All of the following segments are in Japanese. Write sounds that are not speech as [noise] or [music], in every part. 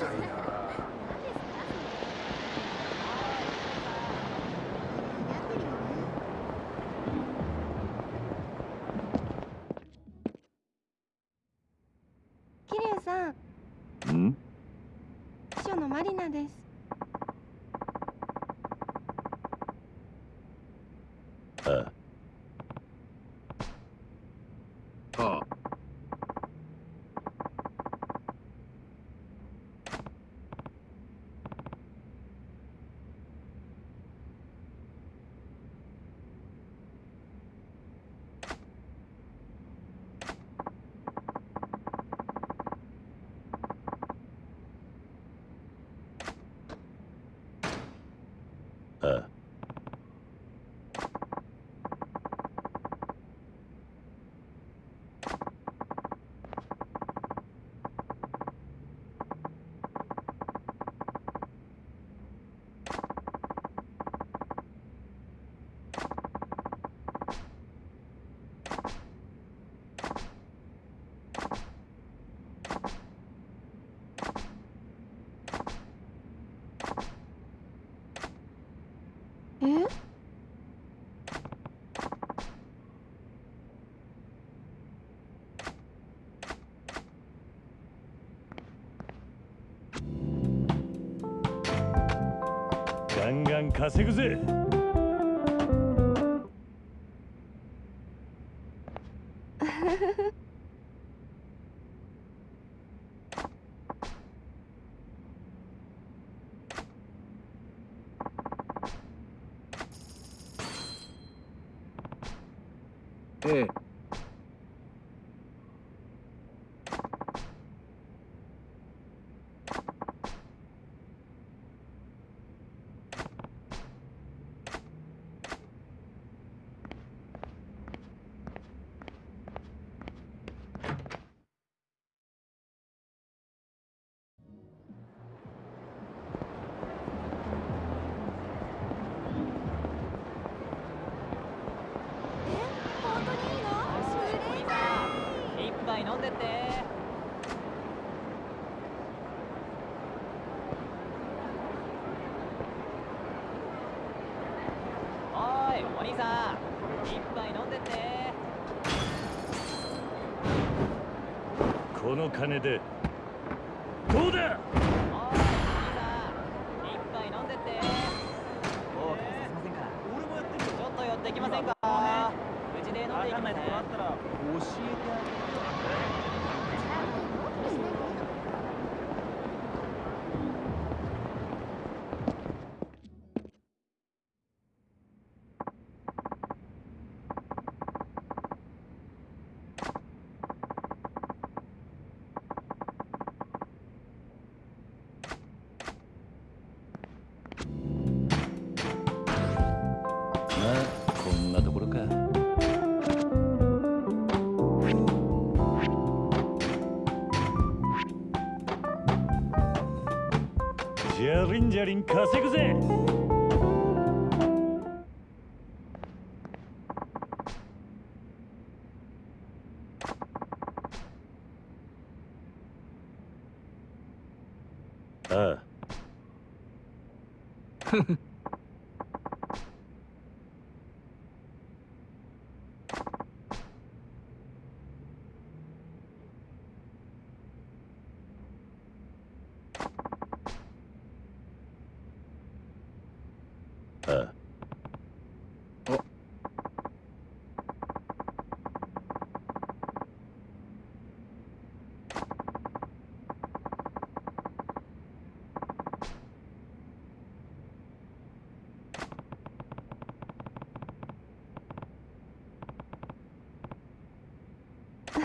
ガンガン稼ぐぜ。[laughs] ええ。この金で。どうだ？リン稼ぐぜ。ああ [laughs]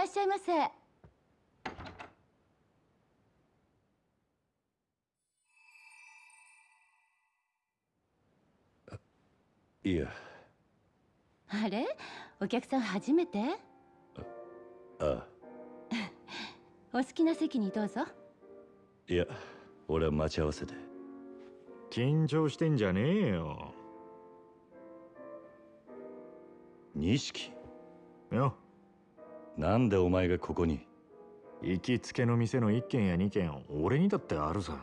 らっしゃいませ。いや。あれ？お客さん初めて？あ。[laughs] お好きな席にどうぞ。いや俺は待ち合わせで。緊張してんじゃねえよ。錦？よ、なんでお前がここに？行きつけの店の1軒や2軒、俺にだってあるさ。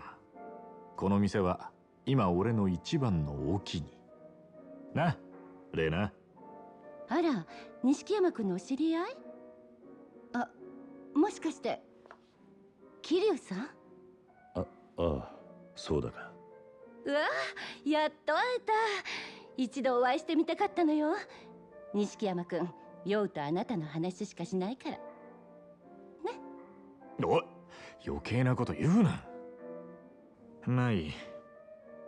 この店は今俺の一番のお気に。な、レナ。あら錦山君のお知り合い？あもしかして桐生さん？ああそうだがうわやっと会えた一度お会いしてみたかったのよ錦山君酔うとあなたの話しかしないからね？おい余計なこと言うな。まあいい。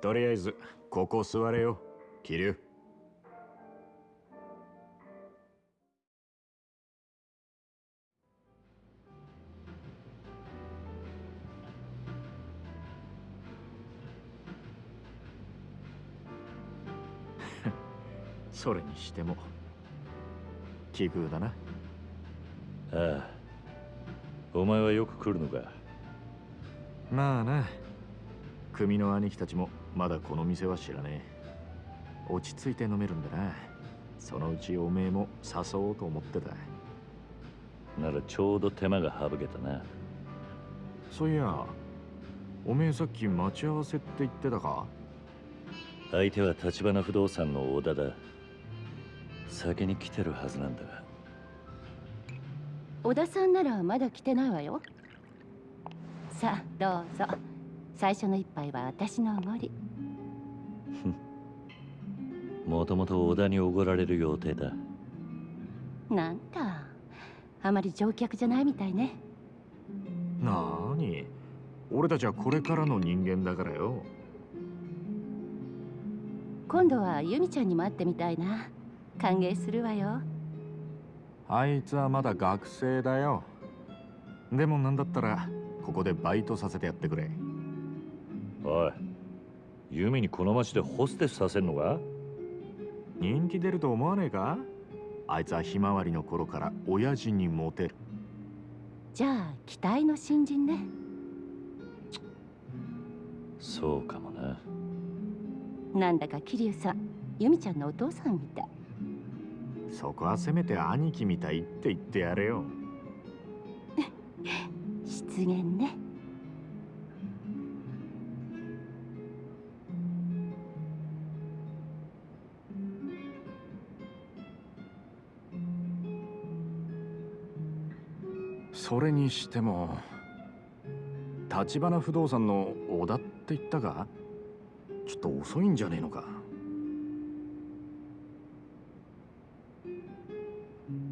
とりあえず、ここ座れよ、キリュウ。[laughs] それにしても奇遇だな。ああ。お前はよく来るのか。まあな。組の兄貴たちもまだこの店は知らねえ。落ち着いて飲めるんだな。そのうちおめえも誘おうと思ってた。ならちょうど手間が省けたな。そういやおめえさっき待ち合わせって言ってたか？相手は橘不動産の小田だ先に来てるはずなんだが。小田さんならまだ来てないわよ。さあどうぞ。最初の一杯は私のおごり。[laughs] もともと小田におごられる予定だ。なんだ。あまり乗客じゃないみたいね。なーに。俺たちはこれからの人間だからよ。今度は由美ちゃんにも会ってみたいな歓迎するわよ。あいつはまだ学生だよ。でもなんだったらここでバイトさせてやってくれ。おいユミにこの町でホステスさせんのか？人気出ると思わねえか？あいつはひまわりの頃から親父にモテる。じゃあ期待の新人ね。そうかもな。なんだか桐生さん由美ちゃんのお父さんみたいそこはせめて兄貴みたいって言ってやれよ。[laughs] 失言ね。それにしても立花不動産の小田って言ったか？ちょっと遅いんじゃねえのか？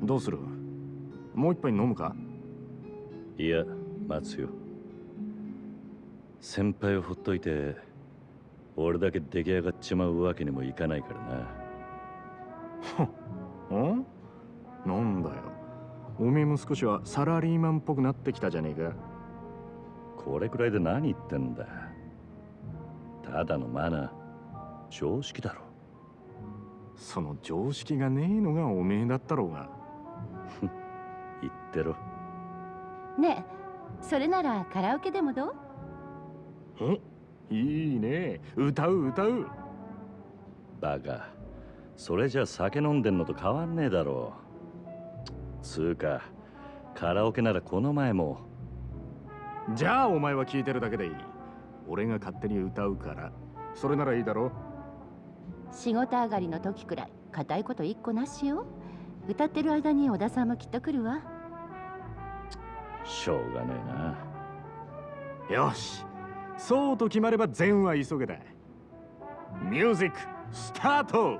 どうする？もう一杯飲むか？いや待つよ。先輩をほっといて俺だけ出来上がっちまうわけにもいかないからな。ん？なんだよ。おめえも少しはサラリーマンっぽくなってきたじゃねえか。これくらいで何言ってんだ。ただのマナー。常識だろ。その常識がねえのがおめえだったろうが言ってろ。ねえそれならカラオケでもどう？え？いいね。歌う歌う。バカ。それじゃ酒飲んでんのと変わんねえだろつうかカラオケならこの前も。じゃあお前は聞いてるだけでいい。俺が勝手に歌うから。それならいいだろ仕事上がりの時くらい固いこと一個なしよ歌ってる間に小田さんもきっと来るわ。しょうがねえな。よし。そうと決まれば善は急げだ。ミュージックスタート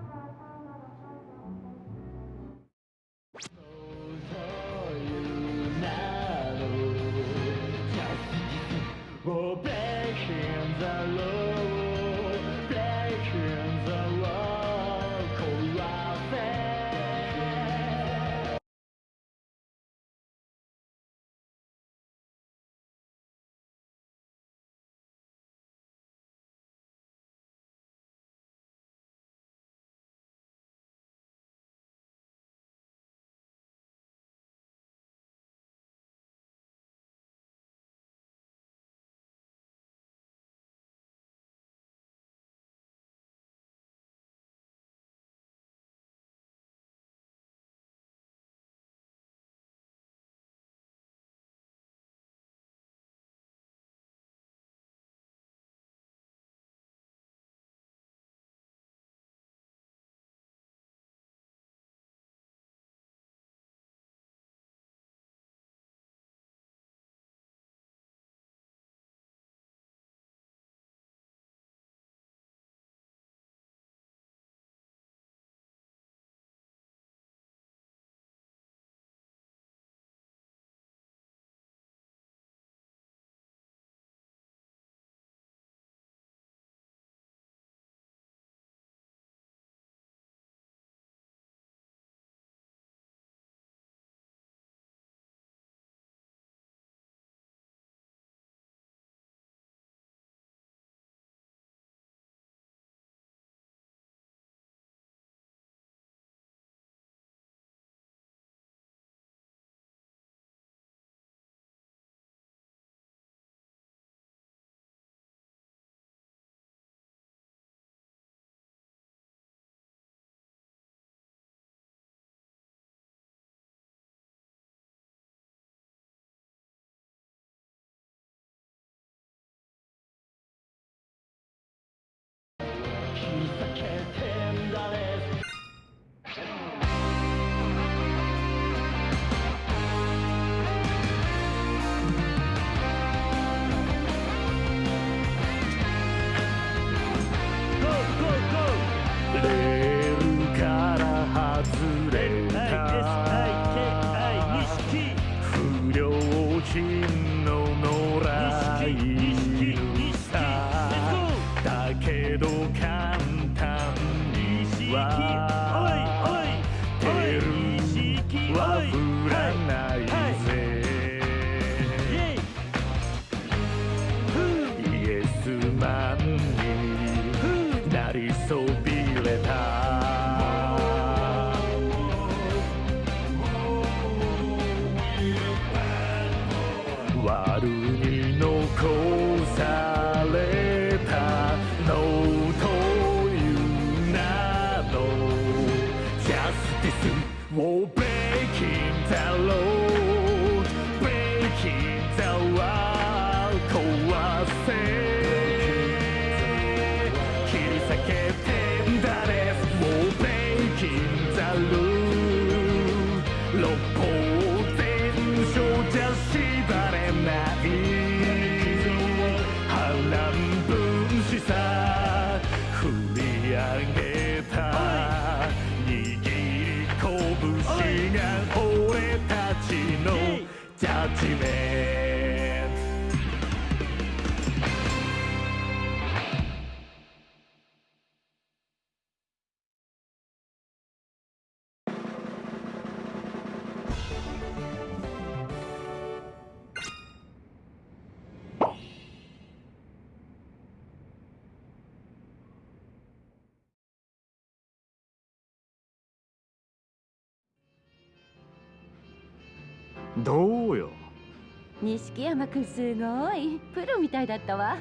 錦山くんすごい。プロみたいだったわ。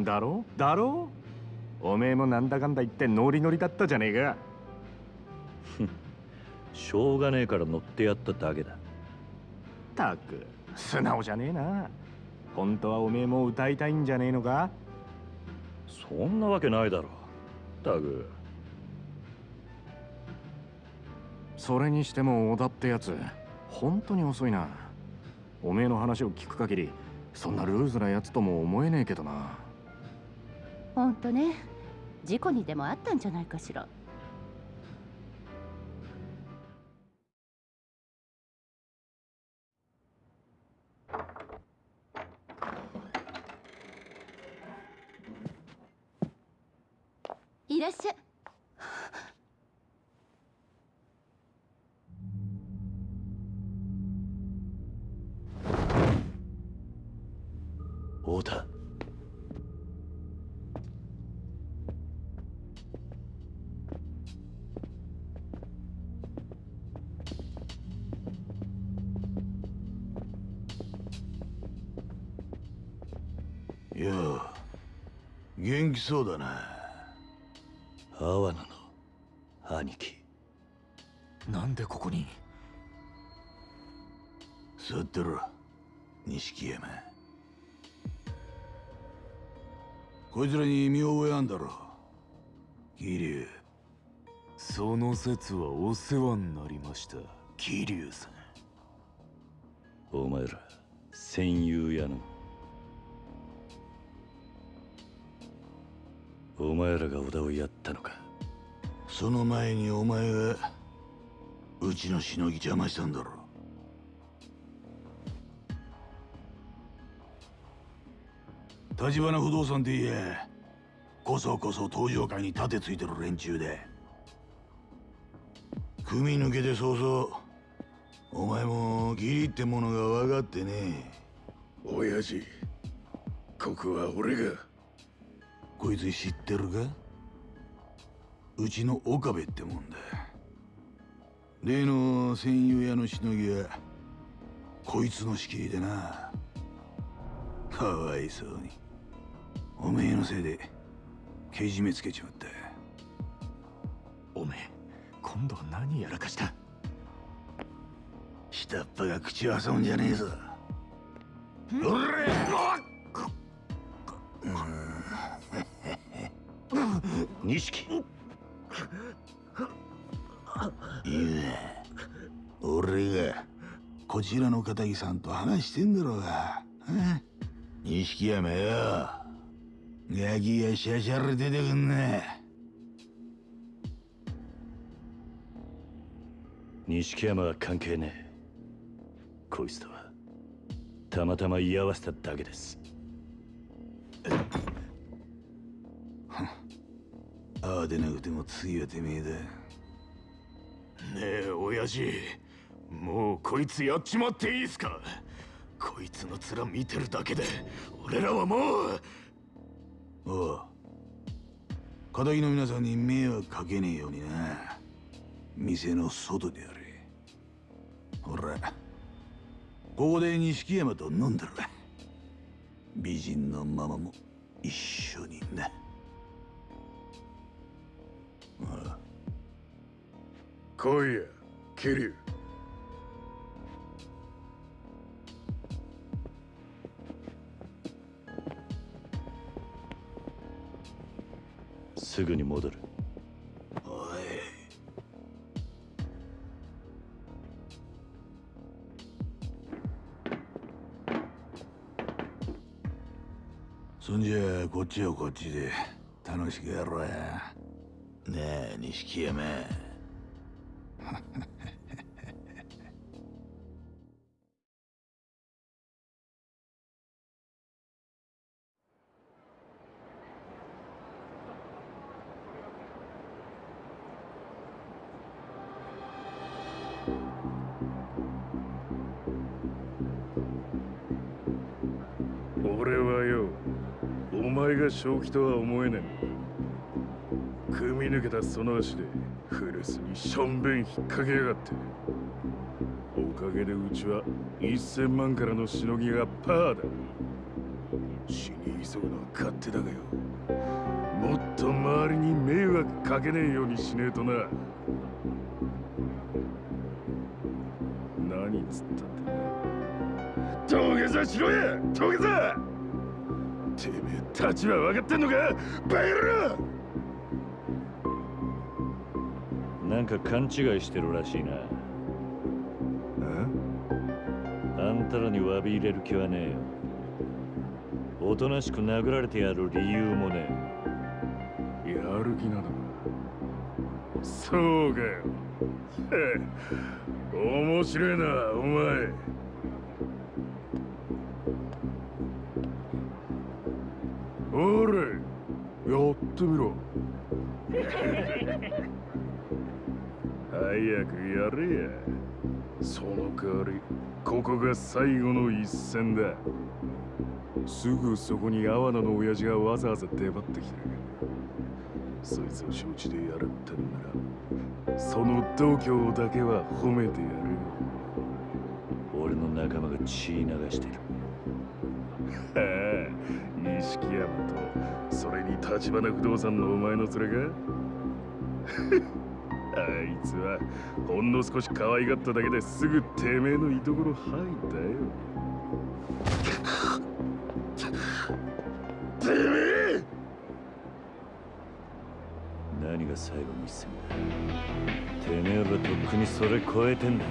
だろ？だろ？おめえもなんだかんだ言ってノリノリだったじゃねえか。[laughs] しょうがねえから乗ってやっただけだ。たく素直じゃねえな。本当はおめえも歌いたいんじゃねえのか？そんなわけないだろ。タグそれにしても小田ってやつ本当に遅いなおめえの話を聞く限りそんなルーズなやつとも思えねえけどな。ほんとね。事故にでもあったんじゃないかしら。元気そうだな。阿波野の兄貴。なんでここに？座ってろ錦山。こいつらに見覚えあんだろ桐生。その説はお世話になりました桐生さん。お前ら戦友やのお前らが小田をやったのか？その前にお前がうちのしのぎ邪魔したんだろ。立花不動産って言え。こそこそ登場会に盾ついてる連中で。組抜けて早々お前も義理ってものが分かってね親父ここは俺がこいつ知ってるか？うちの岡部ってもんだ。例の戦友屋のしのぎはこいつの仕切りでな。かわいそうに。おめえのせいでけじめつけちまった。おめえ今度は何やらかした？下っ端が口を挟むんじゃねえぞ。おら錦。いや俺がこちらの片木さんと話してんだろうが。錦山よガキがシャシャレ出てくんな錦山は関係ねえ。こいつとはたまたま居合わせただけです。ああでなくても次はてめえだ。ねえ親父。もうこいつやっちまっていいっすか。こいつの面見てるだけで俺らはもう。おう片木の皆さんに迷惑かけねえようにな。店の外でやれ。ほらここで錦山と飲んだら美人のママも一緒にな来いや桐生すぐに戻る。おい。そんじゃこっちはこっちで楽しくやろうや。ねえ錦山 [laughs] 俺はよお前が正気とは思えねえ。抜けたその足で古巣にしょんべん引っ掛けやがって。おかげでうちは1000万からのしのぎがパーだ。死に急ぐのは勝手だがよ。もっと周りに迷惑かけねえようにしねえとな。何つったって。な土下座しろや！土下座！てめえ立ちは分かってんのか？バカ野なんか勘違いしてるらしいな。あんたらに詫び入れる気はねえよ。おとなしく殴られてやる理由もねやる気なのかそうかよ。へ [laughs] え面白いなお前。おれやってみろ。早くやれや。その代わりここが最後の一戦だ。すぐそこに阿波野の親父がわざわざ出張ってきてるそいつを承知でやるってんならその度胸だけは褒めてやるよ。俺の仲間が血流してる。[laughs] はあ錦山とそれに立花不動産のお前の連れかああいつはほんの少し可愛がっただけですぐてめえの居所吐いたよ。てめえ！何が最後の一戦だ？てめえはとっくにそれ超えてんだ。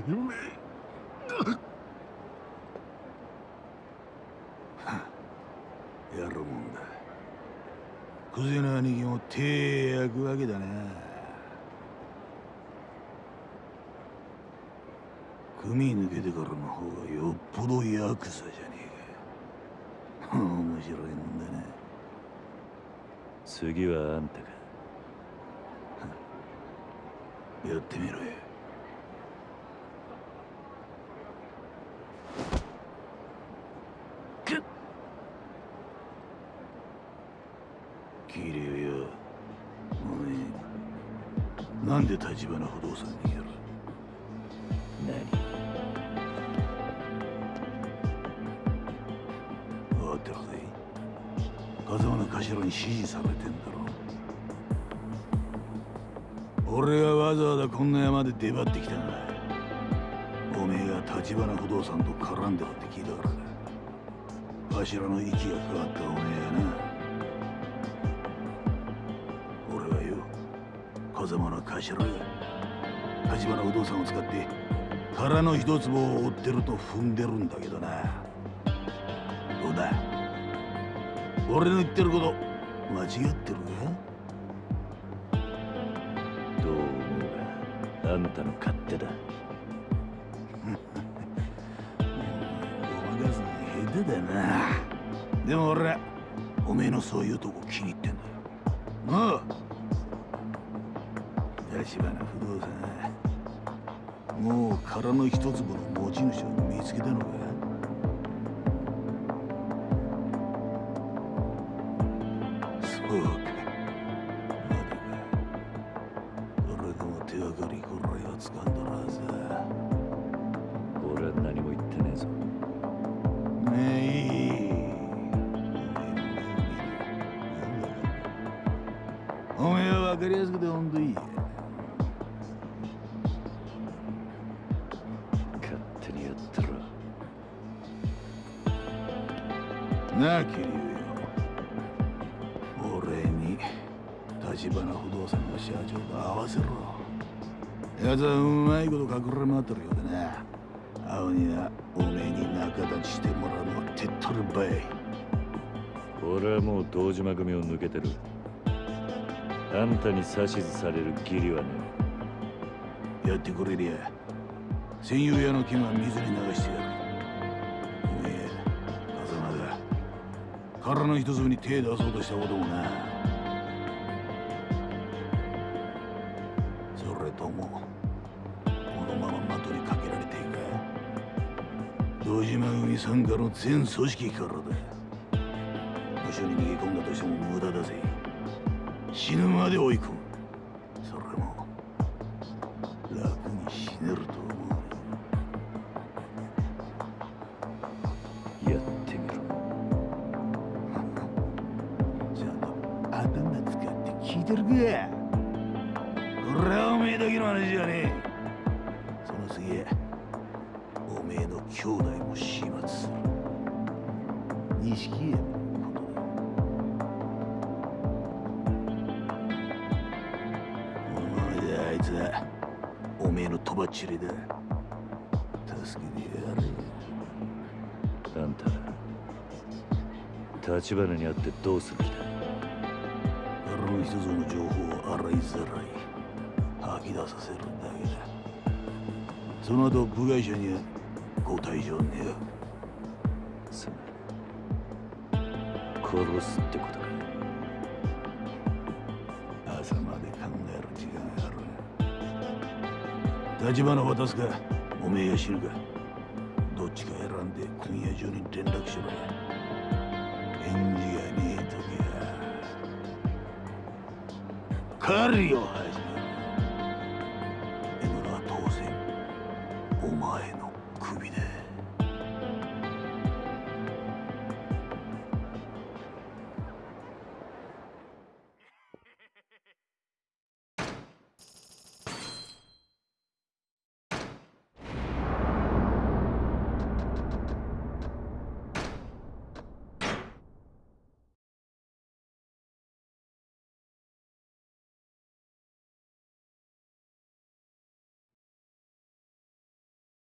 てめやるもんだ。クゼの兄貴も手焼くわけだな組抜けてからの方がよっぽどヤクザじゃねえか。面白いもんだな次はあんたか。やってみろよ。キリよお前なんで立花不動産にやる？何？分かってるぜ。風間の頭に指示されてんだろ。俺がわざわざこんな山で出張ってきたんだ。おめえが立花不動産と絡んでるって聞いたからだ。頭の息がかかったおめえやな風間の頭が立花不動産を使って空の一坪を追ってると踏んでるんだけどな。どうだ？俺の言ってること間違ってる？かどう思うがあんたの勝手だ。ごまかすの下手だな。でも俺はおめえのそういうとこ気に入ってんだよ。なあ？立花不動産もう殻の一粒の持ち主を見つけたのか立花不動産の社長と合わせろ。奴はうまいこと隠れ回ってるようでな青にはおめえに仲立ちしてもらうのは手っ取りばい。俺はもう堂島組を抜けてる。あんたに指図される義理はねやってくれりゃ戦友屋の金は水に流してやる。おめえ風間が殻の一粒に手出そうとしたこともな島組傘下の全組織からだ部署に逃げ込んだとしても無駄だぜ死ぬまで追い込むそれも楽に死ねると思うやってみろちゃんと頭使って聞いてるか俺はおめえだけの話じゃねえその次おめえの兄弟も始末する錦山のことだお前であいつはおめえのとばっちりだ。助けてやれ。あんた立花に会ってどうする気だ？あの一つの情報を洗いざらい吐き出させるだけだ。その後部外者にはご退場ねす殺すってことか朝まで考える時間がある。立花渡すか？おめえや死ぬか？どっちか選んで今夜中に連絡しろ。返事がねえ時は狩りを始める